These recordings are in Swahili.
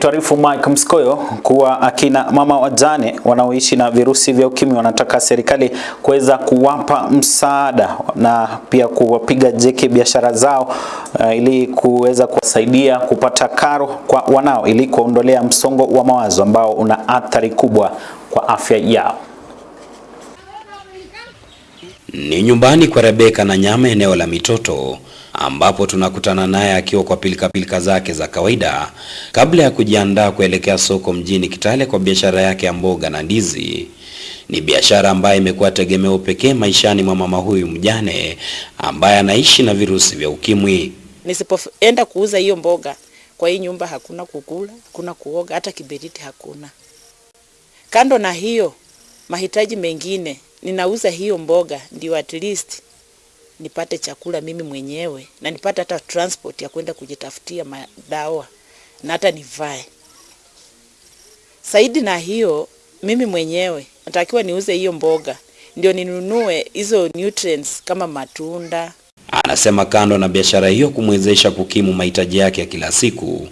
Nikituarifu Mike Mskoyo kuwa akina mama wajane wanaoishi na virusi vya ukimwi wanataka serikali kuweza kuwapa msaada na pia kuwapiga jeki biashara zao uh, ili kuweza kuwasaidia kupata karo kwa wanao ili kuondolea msongo wa mawazo ambao una athari kubwa kwa afya yao. Ni nyumbani kwa Rebeka na Nyama, eneo la Mitoto, ambapo tunakutana naye akiwa kwa pilikapilika zake za kawaida kabla ya kujiandaa kuelekea soko mjini Kitale kwa biashara yake ya mboga na ndizi. Ni biashara ambayo imekuwa tegemeo pekee maishani mwa mama huyu mjane ambaye anaishi na virusi vya ukimwi. Nisipoenda kuuza hiyo mboga kwa hii nyumba, hakuna kukula, hakuna kuoga, hata kiberiti hakuna. Kando na hiyo mahitaji mengine, ninauza hiyo mboga ndio at least nipate chakula mimi mwenyewe na nipate hata transport ya kwenda kujitafutia madawa na hata nivae. Saidi na hiyo, mimi mwenyewe natakiwa niuze hiyo mboga ndio ninunue hizo nutrients kama matunda. Anasema kando na biashara hiyo kumwezesha kukimu mahitaji yake ya kila siku,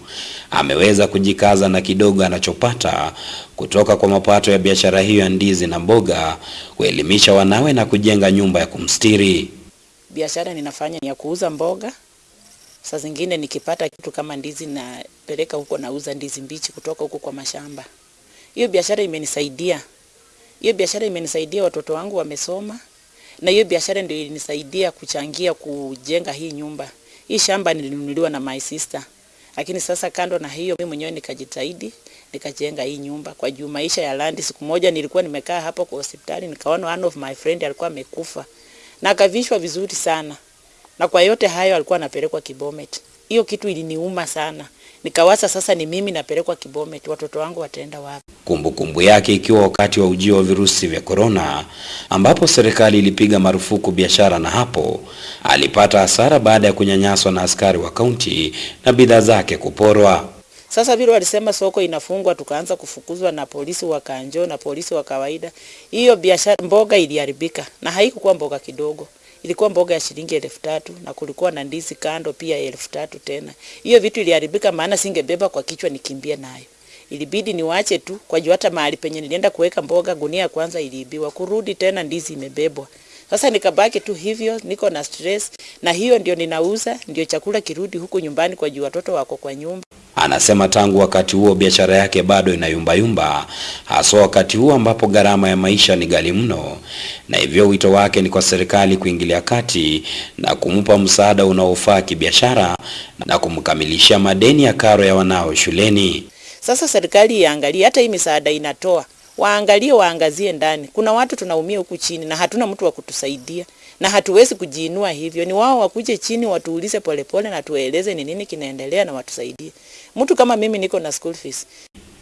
ameweza kujikaza na kidogo anachopata kutoka kwa mapato ya biashara hiyo ya ndizi na mboga, kuelimisha wanawe na kujenga nyumba ya kumstiri. Biashara ninafanya ni ya kuuza mboga. Saa zingine nikipata kitu kama ndizi napeleka huko, nauza ndizi mbichi kutoka huko kwa mashamba. Hiyo biashara imenisaidia, hiyo biashara imenisaidia, watoto wangu wamesoma, na hiyo biashara ndio ilinisaidia kuchangia kujenga hii nyumba. Hii shamba nilinunuliwa na my sister, lakini sasa kando na hiyo, mimi mwenyewe nikajitahidi nikajenga hii nyumba kwa juu maisha ya landi. Siku moja nilikuwa nimekaa hapo kwa hospitali, nikaona one of my friend alikuwa amekufa na akavishwa vizuri sana, na kwa yote hayo alikuwa anapelekwa Kibomet. Hiyo kitu iliniuma sana, nikawasa sasa ni mimi napelekwa Kibomet, watoto wangu wataenda wapi? Kumbukumbu yake ikiwa wakati wa ujio wa virusi vya korona, ambapo serikali ilipiga marufuku biashara, na hapo alipata hasara baada ya kunyanyaswa na askari wa kaunti na bidhaa zake kuporwa. Sasa vile walisema soko inafungwa, tukaanza kufukuzwa na polisi wa Kanjo na polisi wa kawaida. Hiyo biashara mboga iliharibika, na haikukuwa mboga kidogo, ilikuwa mboga ya shilingi elfu tatu na kulikuwa na ndizi kando pia elfu tatu tena. Hiyo vitu iliharibika, maana singebeba kwa kichwa nikimbie nayo, ilibidi niwache tu kwa juu. Hata mahali penye nilienda kuweka mboga, gunia ya kwanza iliibiwa, kurudi tena ndizi imebebwa. Sasa nikabaki tu hivyo, niko na stress, na hiyo ndio ninauza, ndio chakula kirudi huku nyumbani kwa juu watoto wako kwa nyumba. Anasema tangu wakati huo biashara yake bado inayumbayumba, haswa wakati huo ambapo gharama ya maisha ni ghali mno, na hivyo wito wake ni kwa serikali kuingilia kati na kumpa msaada unaofaa kibiashara na kumkamilishia madeni ya karo ya wanao shuleni. Sasa serikali iangalie hata hii misaada inatoa, waangalie, waangazie ndani. Kuna watu tunaumia huku chini na hatuna mtu wa kutusaidia na hatuwezi kujiinua hivyo. Ni wao wakuje chini watuulize polepole na tueleze ni nini kinaendelea na watusaidie. Mtu kama mimi niko na school fees.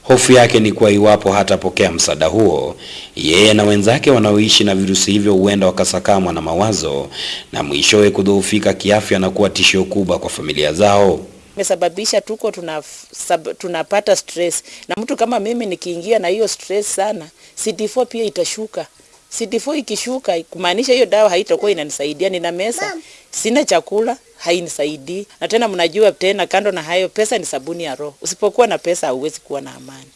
Hofu yake ni kuwa iwapo hatapokea msaada huo, yeye na wenzake wanaoishi na virusi hivyo huenda wakasakamwa na mawazo na mwishowe kudhoofika kiafya na kuwa tishio kubwa kwa familia zao. Imesababisha tuko tuna, sab, tunapata stress na mtu kama mimi nikiingia na hiyo stress sana, CD4 pia itashuka. CD4 ikishuka kumaanisha hiyo dawa haitakuwa inanisaidia. Nina mesa, sina chakula, hainisaidii. Na tena mnajua tena, kando na hayo, pesa ni sabuni ya roho. Usipokuwa na pesa hauwezi kuwa na amani,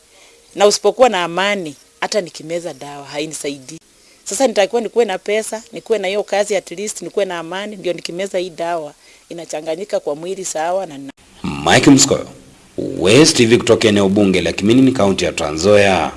na usipokuwa na amani, hata nikimeza dawa hainisaidii. Sasa nitakuwa nikuwe na pesa, nikuwe na hiyo kazi, at least nikuwe na amani, ndio nikimeza hii dawa inachanganyika kwa mwili sawa na Mike Mskoyo, West TV kutoka eneo bunge la Kiminini, kaunti ya Trans Nzoia.